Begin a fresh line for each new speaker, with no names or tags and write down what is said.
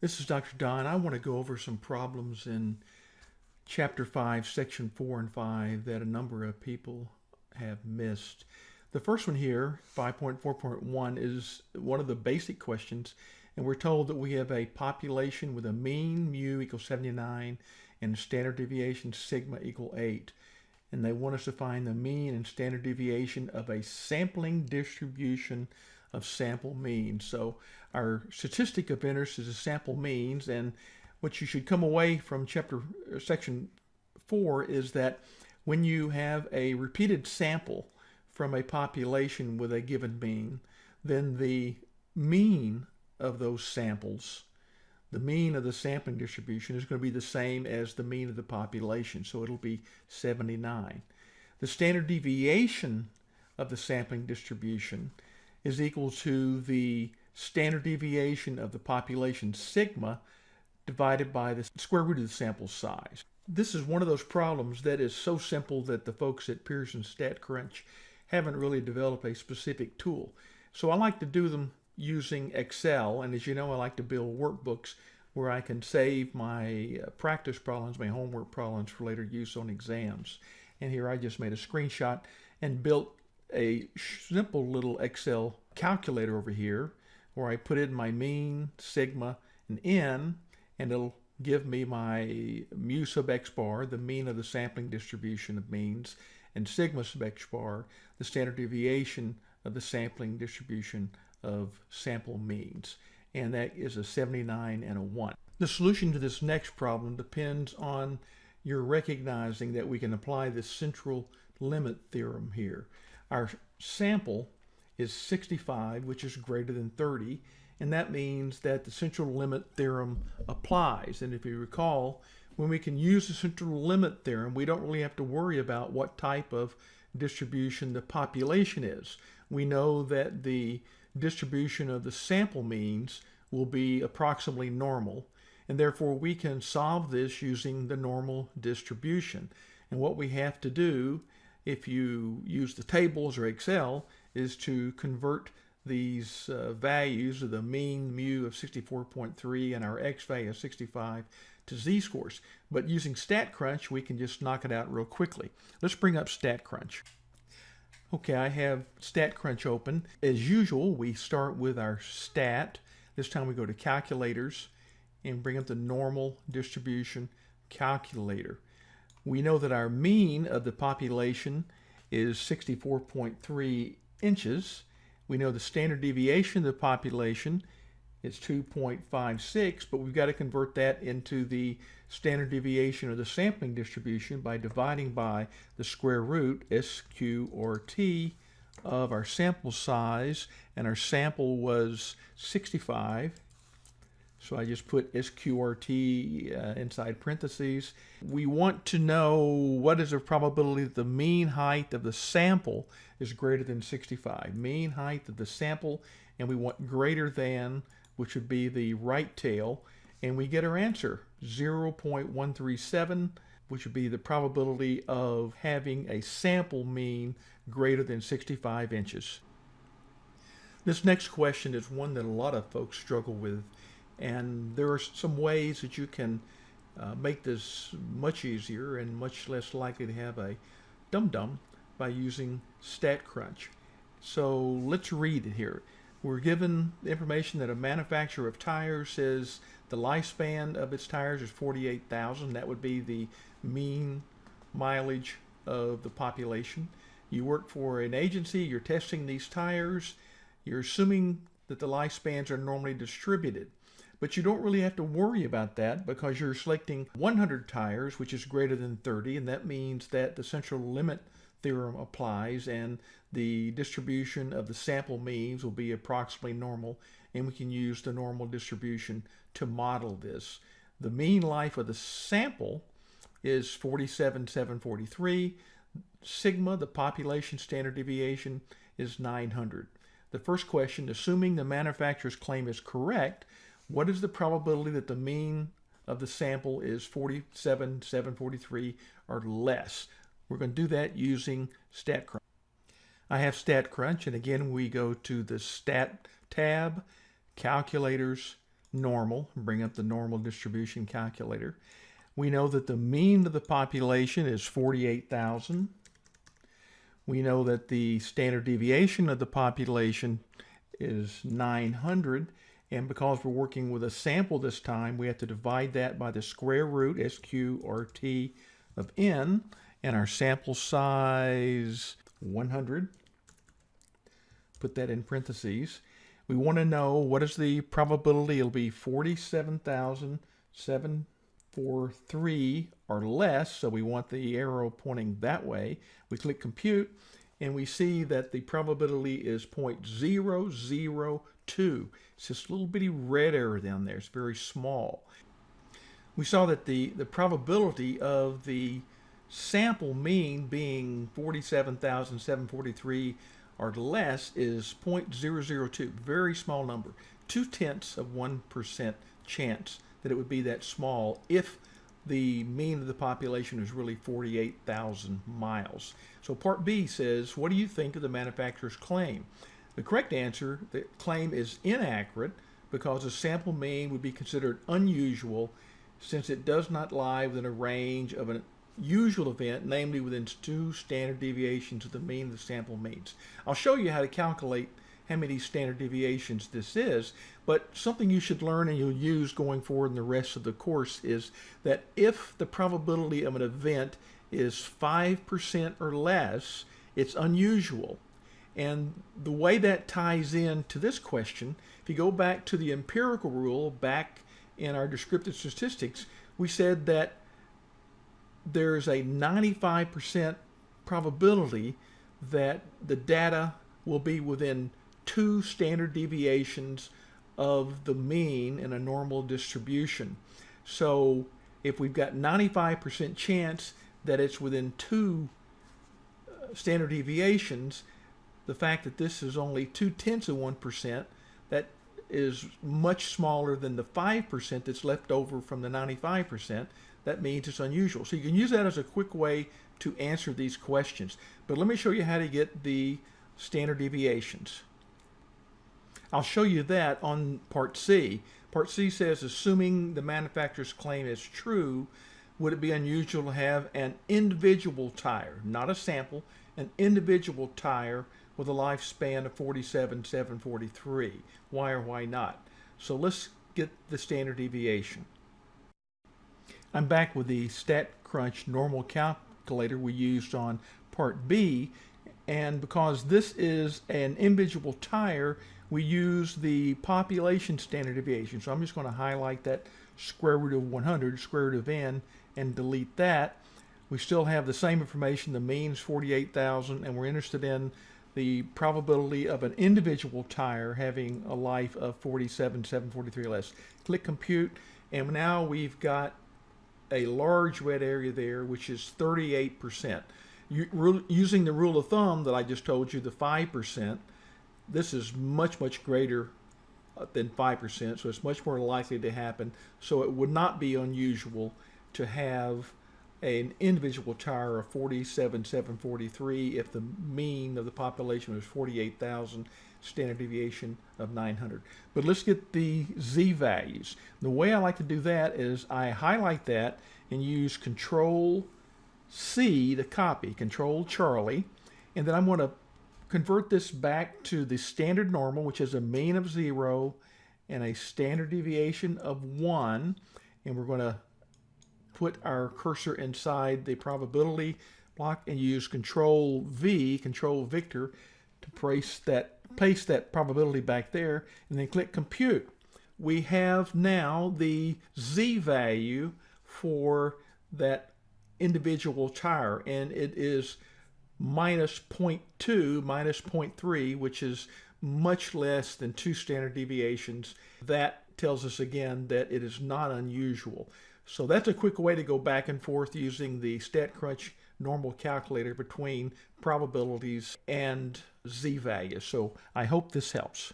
This is Dr. Don. I want to go over some problems in Chapter 5, Section 4 and 5 that a number of people have missed. The first one here, 5.4.1, is one of the basic questions, and we're told that we have a population with a mean mu equals 79 and standard deviation sigma equal 8. And they want us to find the mean and standard deviation of a sampling distribution of sample means. So our statistic of interest is the sample means, and what you should come away from chapter uh, section four is that when you have a repeated sample from a population with a given mean, then the mean of those samples, the mean of the sampling distribution is going to be the same as the mean of the population. So it'll be 79. The standard deviation of the sampling distribution is equal to the standard deviation of the population sigma divided by the square root of the sample size. This is one of those problems that is so simple that the folks at Pearson StatCrunch haven't really developed a specific tool. So I like to do them using Excel, and as you know, I like to build workbooks where I can save my uh, practice problems, my homework problems for later use on exams. And here I just made a screenshot and built a simple little Excel calculator over here where I put in my mean, sigma, and n, and it'll give me my mu sub x bar, the mean of the sampling distribution of means, and sigma sub x bar, the standard deviation of the sampling distribution of sample means. And that is a 79 and a 1. The solution to this next problem depends on your recognizing that we can apply the central limit theorem here. Our sample is 65, which is greater than 30, and that means that the central limit theorem applies. And if you recall, when we can use the central limit theorem, we don't really have to worry about what type of distribution the population is. We know that the distribution of the sample means will be approximately normal, and therefore we can solve this using the normal distribution. And what we have to do if you use the tables or Excel is to convert these uh, values of the mean mu of 64.3 and our x value of 65 to z-scores. But using StatCrunch, we can just knock it out real quickly. Let's bring up StatCrunch. Okay, I have StatCrunch open. As usual, we start with our stat. This time we go to calculators and bring up the normal distribution calculator. We know that our mean of the population is 64.3 inches. We know the standard deviation of the population is 2.56, but we've got to convert that into the standard deviation of the sampling distribution by dividing by the square root, SQRT, of our sample size, and our sample was 65 so I just put SQRT uh, inside parentheses. We want to know what is the probability that the mean height of the sample is greater than 65. Mean height of the sample, and we want greater than, which would be the right tail, and we get our answer, 0.137, which would be the probability of having a sample mean greater than 65 inches. This next question is one that a lot of folks struggle with and there are some ways that you can uh, make this much easier and much less likely to have a dum-dum by using StatCrunch. So let's read it here. We're given the information that a manufacturer of tires says the lifespan of its tires is 48,000. That would be the mean mileage of the population. You work for an agency, you're testing these tires, you're assuming that the lifespans are normally distributed. But you don't really have to worry about that because you're selecting 100 tires, which is greater than 30, and that means that the central limit theorem applies and the distribution of the sample means will be approximately normal and we can use the normal distribution to model this. The mean life of the sample is 47,743. Sigma, the population standard deviation, is 900. The first question, assuming the manufacturer's claim is correct, what is the probability that the mean of the sample is 47, 743 or less? We're going to do that using StatCrunch. I have StatCrunch, and again, we go to the Stat tab, Calculators, normal, bring up the normal distribution calculator. We know that the mean of the population is 48,000. We know that the standard deviation of the population is 900. And because we're working with a sample this time, we have to divide that by the square root, SQRT of n, and our sample size, 100. Put that in parentheses. We want to know what is the probability. It'll be 47,743 or less, so we want the arrow pointing that way. We click compute, and we see that the probability is 0.002. It's this little bitty red arrow down there. It's very small. We saw that the, the probability of the sample mean being 47,743 or less is 0.002, very small number, two tenths of 1% chance that it would be that small if the mean of the population is really 48,000 miles. So part B says, what do you think of the manufacturer's claim? The correct answer, the claim is inaccurate because the sample mean would be considered unusual since it does not lie within a range of an usual event, namely within two standard deviations of the mean of the sample means. I'll show you how to calculate how many standard deviations this is, but something you should learn and you'll use going forward in the rest of the course is that if the probability of an event is 5% or less, it's unusual. And the way that ties in to this question, if you go back to the empirical rule back in our descriptive statistics, we said that there's a 95% probability that the data will be within two standard deviations of the mean in a normal distribution. So if we've got 95% chance that it's within two uh, standard deviations, the fact that this is only two tenths of 1%, that is much smaller than the 5% that's left over from the 95% that means it's unusual. So you can use that as a quick way to answer these questions. But let me show you how to get the standard deviations. I'll show you that on part C. Part C says, assuming the manufacturer's claim is true, would it be unusual to have an individual tire, not a sample, an individual tire with a lifespan of 47,743? Why or why not? So let's get the standard deviation. I'm back with the StatCrunch normal calculator we used on part B and because this is an individual tire we use the population standard deviation so I'm just going to highlight that square root of 100 square root of n and delete that we still have the same information the mean is 48,000 and we're interested in the probability of an individual tire having a life of 47 743 less click compute and now we've got a large red area there, which is 38%. You, using the rule of thumb that I just told you, the 5%, this is much, much greater uh, than 5%, so it's much more likely to happen. So it would not be unusual to have an individual tire of 47,743 if the mean of the population was 48,000 standard deviation of 900. But let's get the z values. The way I like to do that is I highlight that and use Control C to copy, Control Charlie, and then I'm going to convert this back to the standard normal, which is a mean of zero and a standard deviation of one, and we're going to put our cursor inside the probability block and use Control V, Control Victor, to place that paste that probability back there and then click compute. We have now the Z value for that individual tire and it is minus 0.2 minus 0.3 which is much less than two standard deviations that tells us again that it is not unusual so that's a quick way to go back and forth using the StatCrunch normal calculator between probabilities and z values. So I hope this helps.